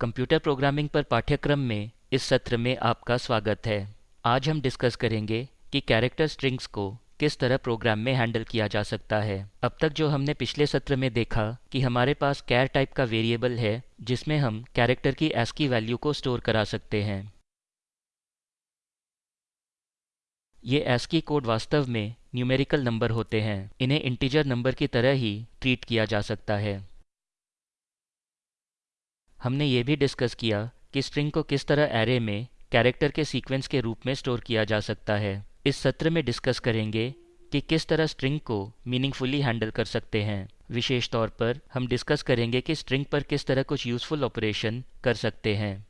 Computer programming पर पाठ्यक्रम में इस सत्र में आपका स्वागत है। आज हम डिस्कस करेंगे कि कैरेक्टर स्ट्रिंग्स को किस तरह प्रोग्राम में हैंडल किया जा सकता है। अब तक जो हमने पिछले सत्र में देखा कि हमारे पास कैर टाइप का वेरिएबल है, जिसमें हम कैरेक्टर की एस्की वैल्यू को स्टोर करा सकते हैं। ये एस्की कोड वास्तव में न्यूमेरिकल नंबर होते हैं। इन्हें इंटीजर नंबर की तरह ही ट्रीट किया जा सकता है। हमने ये भी डिस्कस किया कि स्ट्रिंग को किस तरह एरे में कैरेक्टर के सीक्वेंस के रूप में स्टोर किया जा सकता है। इस सत्र में डिस्कस करेंगे कि किस तरह स्ट्रिंग को मीनिंगफुली हैंडल कर सकते हैं। विशेष तौर पर हम डिस्कस करेंगे कि स्ट्रिंग पर किस तरह कुछ यूज़फुल ऑपरेशन कर सकते हैं।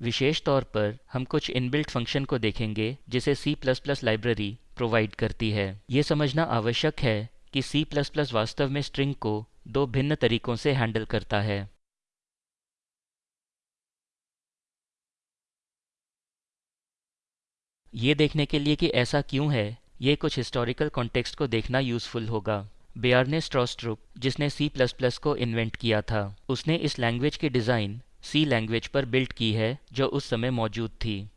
विशेष तौर पर हम कुछ इनबिल्ट फ़ंक्शन को देखेंगे, जिसे C++ लाइब्रेरी प्रोवाइड करती है। ये समझना आवश्यक है कि C++ वास्तव में स्ट्रिंग को दो भिन्न तरीकों से हैंडल करता है। ये देखने के लिए कि ऐसा क्यों है, ये कुछ हिस्टोरिकल कॉन्टेक्स्ट को देखना यूज़फुल होगा। बेयारने स्ट्रॉस्ट्रुप जिसने C++ को इन्वेंट किया था, उसने इस लैंग्वेज की डिज़ाइन C लैंग्वेज पर बिल्ट की है, जो उस समय मौजूद थी।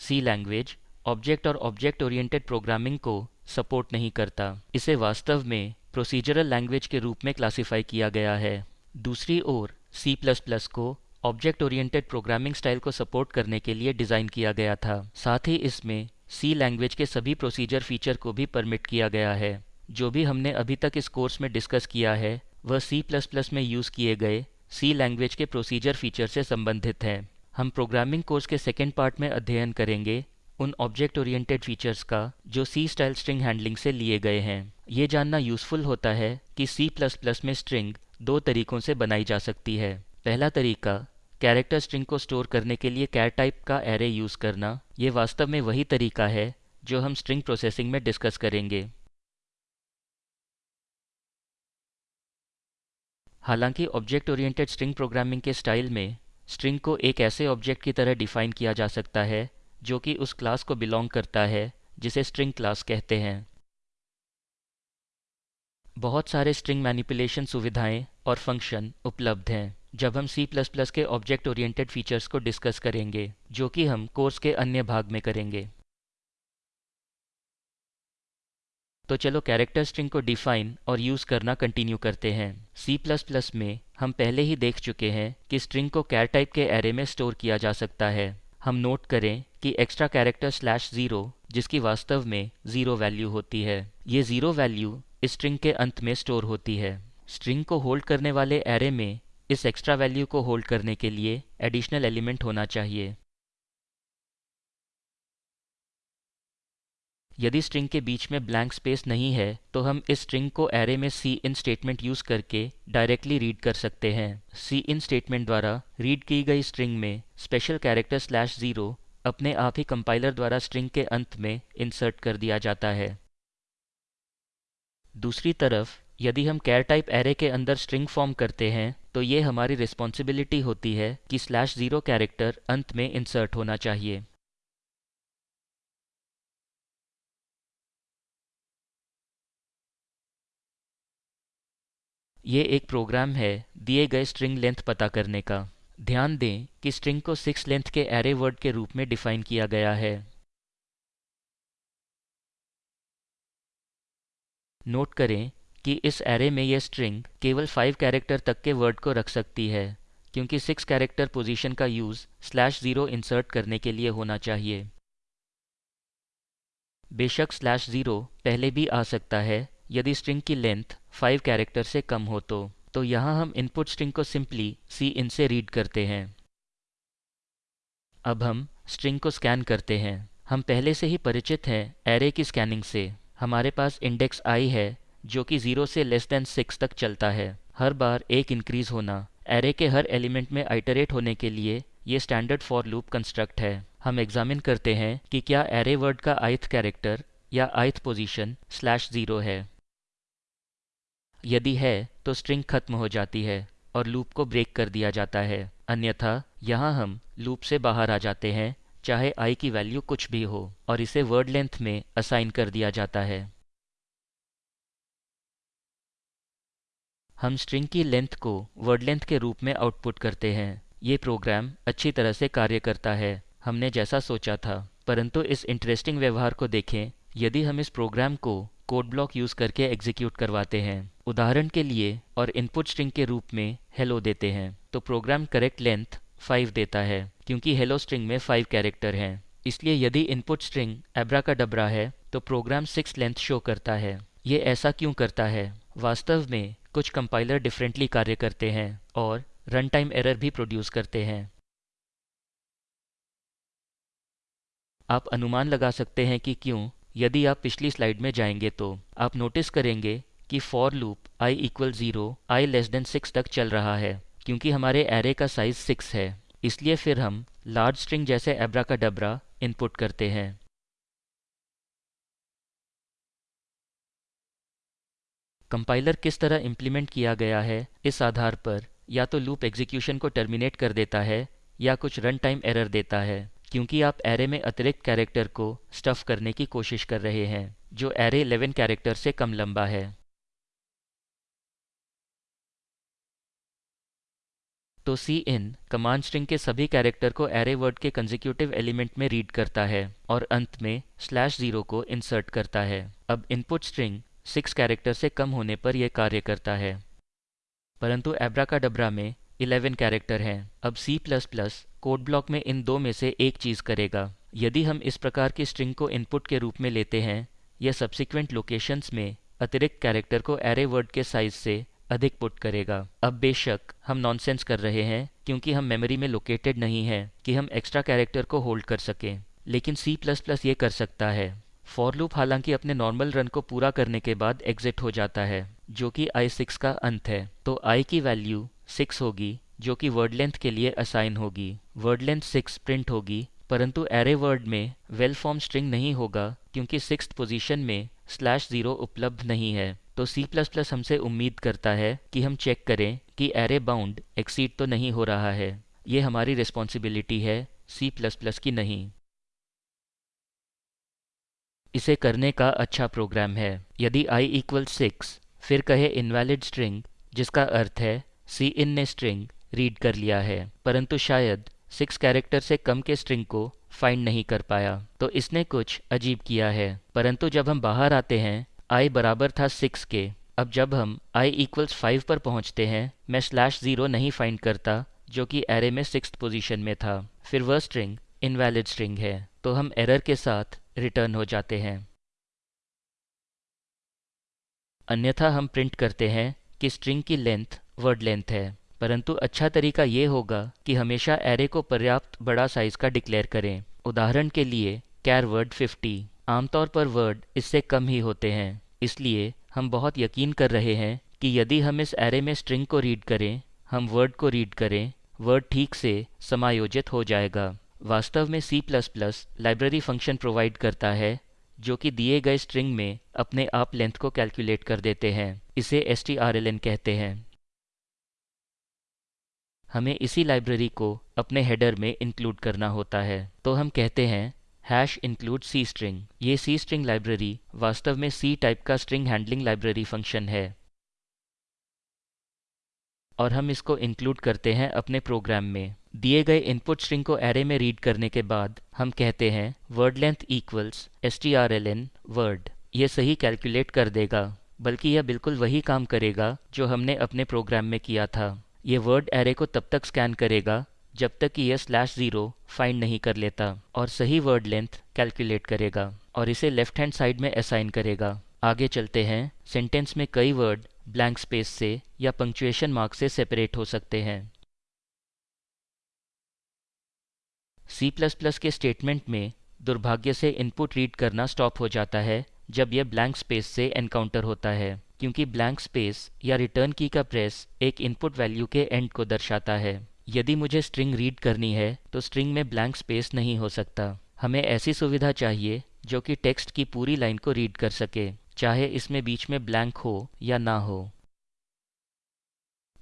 C लैंग्वेज ऑब्जेक्ट और ऑब्जेक्ट ओरिएंटेड प्रोग्रामिंग को सपोर्ट नहीं करता। इसे वास्तव में प्रोसीजरल लैंग्वेज के रूप में क्लासिफाई किया गया है। दूसरी ओर, C++ को ऑब्जेक्ट ओरिएंटेड प्रोग्रामिंग स्टाइल को सपोर्ट करने के लिए डिज़ाइन किया गया था। साथ ही इसमें C लैंग्वेज के सभी प्रोसीजर फीचर को भी परमिट किया गया है। जो भी हमने अभी तक इस कोर्स में डिस्कस किया है, वह C++ में यूज़ किए गए C लैंग्वेज के प्रोसीजर फीचर से संबंधित हैं। हम प्रोग्रामिंग कोर्स के सेकेंड पार्ट में अध्ययन करेंगे। उन ऑब्जेक्ट ओरिएंटेड फीचर्स का, जो सी स्टाइल स्ट्रिंग हैंडलिंग से लिए गए हैं। ये जानना यूज़फुल होता है कि सी प्लस प्लस में स्ट्रिंग दो तरीकों से बनाई जा सकती है। पहला तरीका कैरेक्टर स्ट्रिंग को स्टोर करने के लिए कैर टाइप का एरे यूज़ करना। ये वास्तव में वही तरीका है, जो हम स्ट्रिंग प्रोसेसिंग में डिस्कस करेंगे। हालाँकि ऑब्जेक्ट ओरिएंटेड स्ट्रिंग प्रोग्रामिंग के स्टाइल में स्ट्रिंग को एक ऐसे ऑब्जेक्ट की तरह डिफाइन किया जा सकता है जो कि उस क्लास को बिलोंग करता है, जिसे स्ट्रिंग क्लास कहते हैं। बहुत सारे स्ट्रिंग मैनिपुलेशन सुविधाएँ और फ़ंक्शन उपलब्ध हैं। जब हम C++ के ऑब्जेक्ट ओरिएंटेड फीचर्स को डिस्कस करेंगे, जो कि हम कोर्स के अन्य भाग में करेंगे। तो चलो कैरेक्टर स्ट्रिंग को डिफाइन और यूज़ करना कंटिन्यू करते हैं। C++ में हम पहले ही देख चुके हैं कि स्ट्रिंग को कैर टाइप के एरे में स्टोर किया जा सकता है। हम नोट करें कि एक्स्ट्रा कैरेक्टर स्लैश ज़ीरो जिसकी वास्तव में ज़ीरो वैल्यू होती है। ये ज़ीरो वैल्यू इस स्ट्रिंग के अंत में स्टोर होती है। स्ट्रिंग को होल्ड करने वाले एरे में इस एक्स्ट्रा वैल्यू को होल्ड करने के लिए एडिशनल एलिमेंट होना चाहिए। यदि स्ट्रिंग के बीच में ब्लैंक स्पेस नहीं है तो हम इस स्ट्रिंग को एरे में सी इन स्टेटमेंट यूज़ करके डायरेक्टली रीड कर सकते हैं। सी इन स्टेटमेंट द्वारा रीड की गई स्ट्रिंग में स्पेशल कैरेक्टर स्लैश ज़ीरो अपने आप ही कंपाइलर द्वारा स्ट्रिंग के अंत में इंसर्ट कर दिया जाता है। दूसरी तरफ़, यदि हम कैर टाइप एरे के अंदर स्ट्रिंग फॉर्म करते हैं तो ये हमारी रिस्पॉन्सिबिलिटी होती है कि स्लैश ज़ीरो कैरेक्टर अंत में इंसर्ट होना चाहिए। ये एक प्रोग्राम है दिए गए स्ट्रिंग लेंथ पता करने का। ध्यान दें कि स्ट्रिंग को सिक्स लेंथ के एरे वर्ड के रूप में डिफाइन किया गया है। नोट करें कि इस एरे में यह स्ट्रिंग केवल फाइव कैरेक्टर तक के वर्ड को रख सकती है, क्योंकि सिक्स कैरेक्टर पोजीशन का यूज़ स्लैश ज़ीरो इंसर्ट करने के लिए होना चाहिए। बेशक स्लैश ज़ीरो पहले भी आ सकता है यदि स्ट्रिंग की लेंथ फाइव कैरेक्टर से कम हो तो तो यहाँ हम इनपुट स्ट्रिंग को सिंपली सी इन से रीड करते हैं। अब हम स्ट्रिंग को स्कैन करते हैं। हम पहले से ही परिचित हैं एरे की स्कैनिंग से। हमारे पास इंडेक्स आई है, जो कि ज़ीरो से लेस देन सिक्स तक चलता है। हर बार एक इंक्रीज होना। एरे के हर एलिमेंट में आइटरेट होने के लिए ये स्टैंडर्ड फॉर लूप कंस्ट्रक्ट है। हम एग्जामिन करते हैं कि क्या एरे वर्ड का आइथ कैरेक्टर या आइथ पोजीशन स्लैश ज़ीरो है। यदि है तो स्ट्रिंग खत्म हो जाती है और लूप को ब्रेक कर दिया जाता है। अन्यथा, यहाँ हम लूप से बाहर आ जाते हैं, चाहे आई की वैल्यू कुछ भी हो, और इसे वर्ड लेंथ में असाइन कर दिया जाता है। हम स्ट्रिंग की लेंथ को वर्ड लेंथ के रूप में आउटपुट करते हैं। ये प्रोग्राम अच्छी तरह से कार्य करता है। हमने जैसा सोचा था, परंतु इस इंटरेस्टिंग व्यवहार को देखें। यदि हम इस प्रोग्राम को कोड ब्लॉक यूज़ करके एग्जीक्यूट करवाते हैं। उदाहरण के लिए, और इनपुट स्ट्रिंग के रूप में हेलो देते हैं। तो प्रोग्राम करेक्ट लेंथ फाइव देता है, क्योंकि हेलो स्ट्रिंग में फाइव कैरेक्टर हैं। इसलिए यदि इनपुट स्ट्रिंग एब्रा का डबरा है तो प्रोग्राम सिक्स लेंथ शो करता है। ये ऐसा क्यों करता है? वास्तव में, कुछ कंपाइलर डिफरेंटली कार्य करते हैं, और रन टाइम एरर भी प्रोड्यूस करते हैं। आप अनुमान लगा सकते हैं कि क्यों यदि आप पिछली स्लाइड में जाएँगे तो आप नोटिस करेंगे कि for loop i equal zero i less than six तक चल रहा है, क्योंकि हमारे एरे का साइज़ सिक्स है। इसलिए फिर हम लार्ज स्ट्रिंग जैसे एब्रा का डबरा इनपुट करते हैं। कंपाइलर किस तरह इम्प्लीमेंट किया गया है, इस आधार पर या तो लूप एग्जीक्यूशन को टर्मिनेट कर देता है या कुछ रन टाइम एरर देता है। क्योंकि आप एरे में अतिरिक्त कैरेक्टर को स्टफ़ करने की कोशिश कर रहे हैं, जो एरे 11 कैरेक्टर से कम लंबा है। तो सी इन कमांड स्ट्रिंग के सभी कैरेक्टर को एरे वर्ड के कंजिक्यूटिव एलिमेंट में रीड करता है और अंत में स्लैश ज़ीरो को इंसर्ट करता है। अब इनपुट स्ट्रिंग सिक्स कैरेक्टर से कम होने पर यह कार्य करता है। परंतु एब्रा का डबरा में 11 कैरेक्टर हैं। अब C++ कोड ब्लॉक में इन दो में से एक चीज़ करेगा। यदि हम इस प्रकार की स्ट्रिंग को इनपुट के रूप में लेते हैं, यह सब्सिक्वेंट लोकेशंस में अतिरिक्त कैरेक्टर को एरे वर्ड के साइज़ से अधिक पुट करेगा। अब बेशक हम नॉनसेंस कर रहे हैं, क्योंकि हम मेमोरी में लोकेटेड नहीं हैं कि हम एक्स्ट्रा कैरेक्टर को होल्ड कर सकें। लेकिन C++ ये कर सकता है। फॉर लूप हालाँकि अपने नॉर्मल रन को पूरा करने के बाद एग्जिट हो जाता है। जो कि आई सिक्स का अंत है। तो आई की वैल्यू सिक्स होगी, जो कि वर्ड लेंथ के लिए असाइन होगी। वर्ड लेंथ सिक्स प्रिंट होगी, परंतु एरे वर्ड में वेल फॉर्म स्ट्रिंग नहीं होगा, क्योंकि सिक्स पोजीशन में स्लैश ज़ीरो उपलब्ध नहीं है। तो C++ हमसे उम्मीद करता है कि हम चेक करें कि एरे बाउंड एक्सीड तो नहीं हो रहा है। ये हमारी रिस्पॉन्सिबिलिटी है, C++ की नहीं। इसे करने का अच्छा प्रोग्राम है। यदि i इक्वल सिक्स फिर कहे इनवैलिड स्ट्रिंग जिसका अर्थ है सी इन ने स्ट्रिंग रीड कर लिया है। परंतु शायद सिक्स कैरेक्टर से कम के स्ट्रिंग को फाइंड नहीं कर पाया। तो इसने कुछ अजीब किया है। परंतु जब हम बाहर आते हैं आई बराबर था सिक्स के। अब जब हम i इक्वल्स फाइव पर पहुँचते हैं, मैं स्लैश ज़ीरो नहीं फाइंड करता, जो कि एरे में सिक्स पोजीशन में था। फिर वह स्ट्रिंग इनवैलिड स्ट्रिंग है। तो हम एरर के साथ रिटर्न हो जाते हैं। अन्यथा हम प्रिंट करते हैं कि स्ट्रिंग की लेंथ वर्ड लेंथ है। परंतु अच्छा तरीका ये होगा कि हमेशा एरे को पर्याप्त बड़ा साइज़ का डिक्लेयर करें। उदाहरण के लिए कैर वर्ड 50 आमतौर पर वर्ड इससे कम ही होते हैं। इसलिए हम बहुत यकीन कर रहे हैं कि यदि हम इस एरे में स्ट्रिंग को रीड करें, हम वर्ड को रीड करें वर्ड ठीक से समायोजित हो जाएगा। वास्तव में C++ लाइब्रेरी फ़ंक्शन प्रोवाइड करता है जो कि दिए गए स्ट्रिंग में अपने आप लेंथ को कैलकुलेट कर देते हैं। इसे strlen कहते हैं। हमें इसी लाइब्रेरी को अपने हेडर में इंक्लूड करना होता है। तो हम कहते हैं हैश इंक्लूड सी स्ट्रिंग ये सी स्ट्रिंग लाइब्रेरी वास्तव में सी टाइप का स्ट्रिंग हैंडलिंग लाइब्रेरी फ़ंक्शन है। और हम इसको इंक्लूड करते हैं अपने प्रोग्राम में। दिए गए इनपुट स्ट्रिंग को एरे में रीड करने के बाद हम कहते हैं word length equals S T R L N word ये सही कैलकुलेट कर देगा, बल्कि यह बिल्कुल वही काम करेगा जो हमने अपने प्रोग्राम में किया था। ये वर्ड एरे को तब तक स्कैन करेगा, जब तक कि यह स्लैश ज़ीरो फाइंड नहीं कर लेता, और सही वर्ड लेंथ कैलकुलेट करेगा, और इसे लेफ़्ट हैंड साइड में असाइन करेगा। आगे चलते हैं सेंटेंस में कई वर्ड ब्लैंक स्पेस से या पंक्चुएशन मार्क से सेपरेट हो सकते हैं। C++ के स्टेटमेंट में दुर्भाग्य से इनपुट रीड करना स्टॉप हो जाता है, जब यह ब्लैंक स्पेस से एनकाउंटर होता है, क्योंकि ब्लैंक स्पेस या रिटर्न की का प्रेस एक इनपुट वैल्यू के एंड को दर्शाता है। यदि मुझे स्ट्रिंग रीड करनी है तो स्ट्रिंग में ब्लैंक स्पेस नहीं हो सकता। हमें ऐसी सुविधा चाहिए, जो कि टेक्स्ट की पूरी लाइन को रीड कर सके, चाहे इसमें बीच में ब्लैंक हो या ना हो।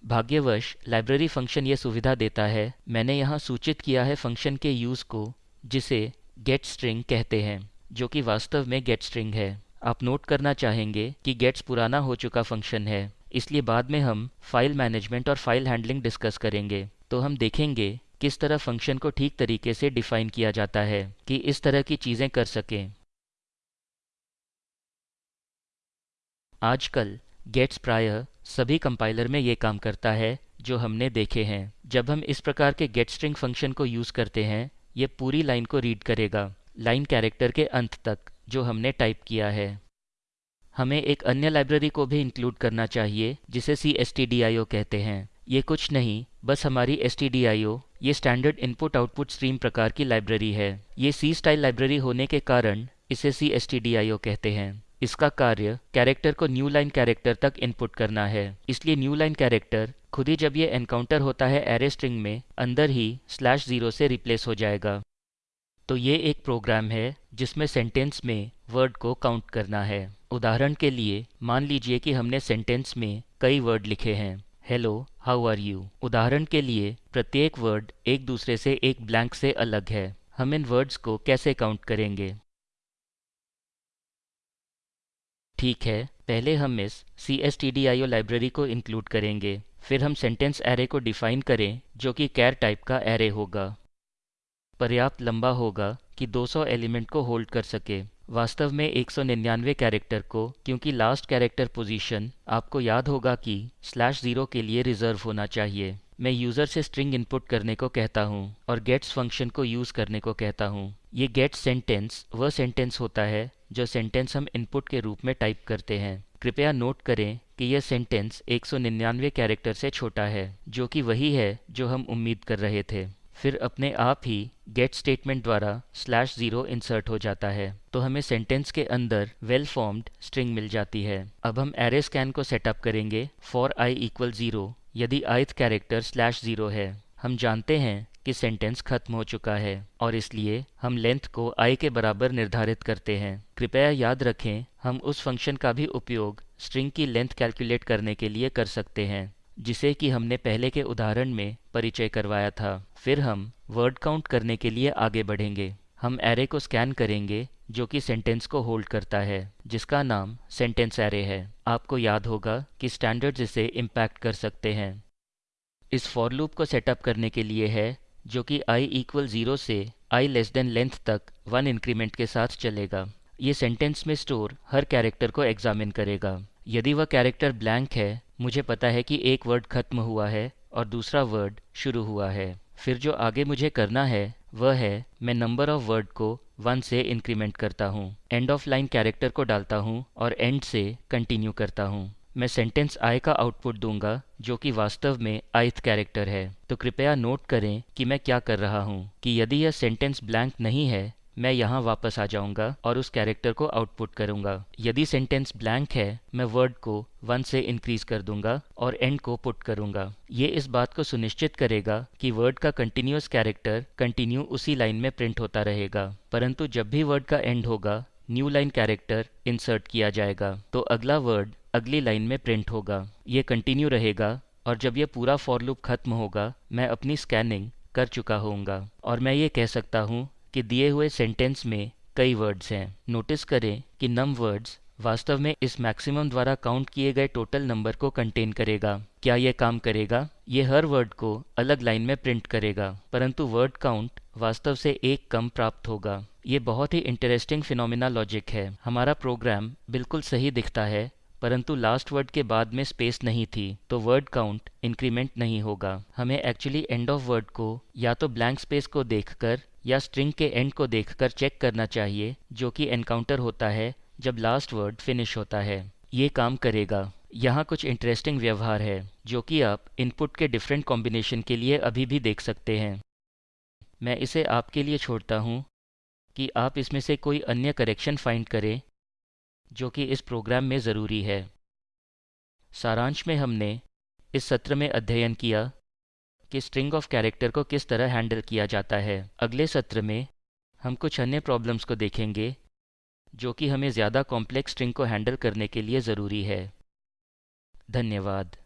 भाग्यवश लाइब्रेरी फ़ंक्शन ये सुविधा देता है। मैंने यहाँ सूचित किया है फ़ंक्शन के यूज़ को, जिसे गेट स्ट्रिंग कहते हैं, जो कि वास्तव में गेट स्ट्रिंग है। आप नोट करना चाहेंगे कि गेट्स पुराना हो चुका फ़ंक्शन है। इसलिए बाद में हम फ़ाइल मैनेजमेंट और फ़ाइल हैंडलिंग डिस्कस करेंगे। तो हम देखेंगे किस तरह फ़ंक्शन को ठीक तरीके से डिफाइन किया जाता है, कि इस तरह की चीज़ें कर सकें। आजकल गेट्स प्रायः सभी कंपाइलर में ये काम करता है, जो हमने देखे हैं। जब हम इस प्रकार के गेट स्ट्रिंग फ़ंक्शन को यूज़ करते हैं, ये पूरी लाइन को रीड करेगा लाइन कैरेक्टर के अंत तक, जो हमने टाइप किया है। हमें एक अन्य लाइब्रेरी को भी इंक्लूड करना चाहिए, जिसे ओ कहते हैं। ये कुछ नहीं, बस हमारी ओ ये स्टैंडर्ड इनपुट आउटपुट स्ट्रीम प्रकार की लाइब्रेरी है। ये सी स्टाइल लाइब्रेरी होने के कारण, इसे सी कहते हैं। इसका कार्य कैरेक्टर को न्यू लाइन कैरेक्टर तक इनपुट करना है। इसलिए न्यू लाइन कैरेक्टर खुद ही जब ये एनकाउंटर होता है एरे स्ट्रिंग में, अंदर ही स्लैश ज़ीरो से रिप्लेस हो जाएगा। तो ये एक प्रोग्राम है जिसमें सेंटेंस में वर्ड को काउंट करना है। उदाहरण के लिए, मान लीजिए कि हमने सेंटेंस में कई वर्ड लिखे हैं। हेलो हाउ आर यू उदाहरण के लिए, प्रत्येक वर्ड एक दूसरे से एक ब्लैंक से अलग है। हम इन वर्ड्स को कैसे काउंट करेंगे? ठीक है, पहले हम इस C S T D I O library को इंक्लूड करेंगे, फिर हम सेंटेंस एरे को डिफाइन करें, जो कि कैर टाइप का एरे होगा। पर्याप्त लंबा होगा कि 200 एलिमेंट को होल्ड कर सके। वास्तव में 199 कैरेक्टर को, क्योंकि लास्ट कैरेक्टर पोजीशन आपको याद होगा कि स्लैश ज़ीरो के लिए रिज़र्व होना चाहिए। मैं यूज़र से स्ट्रिंग इनपुट करने को कहता हूँ, और गेट्स फ़ंक्शन को यूज़ करने को कहता हूँ। ये गेट सेंटेंस वह सेंटेंस होता है जो सेंटेंस हम इनपुट के रूप में टाइप करते हैं। कृपया नोट करें कि यह सेंटेंस 199 कैरेक्टर से छोटा है, जो कि वही है जो हम उम्मीद कर रहे थे। फिर अपने आप ही गेट स्टेटमेंट द्वारा स्लैश ज़ीरो इंसर्ट हो जाता है। तो हमें सेंटेंस के अंदर वेल फॉर्म्ड स्ट्रिंग मिल जाती है। अब हम एरे स्कैन को सेटअप करेंगे। फॉर आई इक्वल ज़ीरो यदि आइथ कैरेक्टर स्लैश ज़ीरो है। हम जानते हैं कि सेंटेंस खत्म हो चुका है और इसलिए हम लेंथ को आई के बराबर निर्धारित करते हैं। कृपया याद रखें, हम उस फ़ंक्शन का भी उपयोग स्ट्रिंग की लेंथ कैलकुलेट करने के लिए कर सकते हैं, जिसे कि हमने पहले के उदाहरण में परिचय करवाया था। फिर हम वर्ड काउंट करने के लिए आगे बढ़ेंगे। हम एरे को स्कैन करेंगे, जो कि सेंटेंस को होल्ड करता है, जिसका नाम सेंटेंस एरे है। आपको याद होगा कि स्टैंडर्ड्स इसे इम्पैक्ट कर सकते हैं। इस फॉर लूप को सेटअप करने के लिए है जो कि i इक्वल ज़ीरो से i लेस देन लेंथ तक वन इंक्रीमेंट के साथ चलेगा। ये सेंटेंस में स्टोर हर कैरेक्टर को एग्जामिन करेगा। यदि वह कैरेक्टर ब्लैंक है, मुझे पता है कि एक वर्ड खत्म हुआ है और दूसरा वर्ड शुरू हुआ है। फिर जो आगे मुझे करना है, वह है, मैं नंबर ऑफ़ वर्ड को वन से इंक्रीमेंट करता हूँ। एंड ऑफ़ लाइन कैरेक्टर को डालता हूँ और एंड से कंटिन्यू करता हूँ। मैं सेंटेंस आई का आउटपुट दूँगा, जो कि वास्तव में आइथ कैरेक्टर है। तो कृपया नोट करें कि मैं क्या कर रहा हूँ। कि यदि यह सेंटेंस ब्लैंक नहीं है, मैं यहाँ वापस आ जाऊँगा और उस कैरेक्टर को आउटपुट करूँगा। यदि सेंटेंस ब्लैंक है, मैं वर्ड को वन से इंक्रीज कर दूँगा और एंड को पुट करूँगा। ये इस बात को सुनिश्चित करेगा कि वर्ड का कंटिन्यूस कैरेक्टर कंटिन्यू उसी लाइन में प्रिंट होता रहेगा। परंतु जब भी वर्ड का एंड होगा न्यू लाइन कैरेक्टर इंसर्ट किया जाएगा। तो अगला वर्ड अगली लाइन में प्रिंट होगा। ये कंटिन्यू रहेगा और जब ये पूरा फॉर लूप खत्म होगा, मैं अपनी स्कैनिंग कर चुका होऊँगा। और मैं ये कह सकता हूँ कि दिए हुए सेंटेंस में कई वर्ड्स हैं। नोटिस करें कि नम वर्ड्स वास्तव में इस मैक्सिमम द्वारा काउंट किए गए टोटल नंबर को कंटेन करेगा। क्या ये काम करेगा? ये हर वर्ड को अलग लाइन में प्रिंट करेगा, परंतु वर्ड काउंट वास्तव से एक कम प्राप्त होगा। ये बहुत ही इंटरेस्टिंग फिनोमिना लॉजिक है। हमारा प्रोग्राम बिल्कुल सही दिखता है। परंतु लास्ट वर्ड के बाद में स्पेस नहीं थी तो वर्ड काउंट इंक्रीमेंट नहीं होगा। हमें एक्चुअली एंड ऑफ़ वर्ड को या तो ब्लैंक स्पेस को देखकर या स्ट्रिंग के एंड को देखकर चेक करना चाहिए, जो कि एनकाउंटर होता है जब लास्ट वर्ड फिनिश होता है। ये काम करेगा। यहाँ कुछ इंटरेस्टिंग व्यवहार है, जो कि आप इनपुट के डिफरेंट कॉम्बिनेशन के लिए अभी भी देख सकते हैं। मैं इसे आपके लिए छोड़ता हूँ कि आप इसमें से कोई अन्य करेक्शन फाइंड करें जो कि इस प्रोग्राम में ज़रूरी है। सारांश में हमने इस सत्र में अध्ययन किया कि स्ट्रिंग ऑफ़ कैरेक्टर को किस तरह हैंडल किया जाता है। अगले सत्र में हम कुछ अन्य प्रॉब्लम्स को देखेंगे, जो कि हमें ज़्यादा कॉम्प्लेक्स स्ट्रिंग को हैंडल करने के लिए ज़रूरी है। धन्यवाद।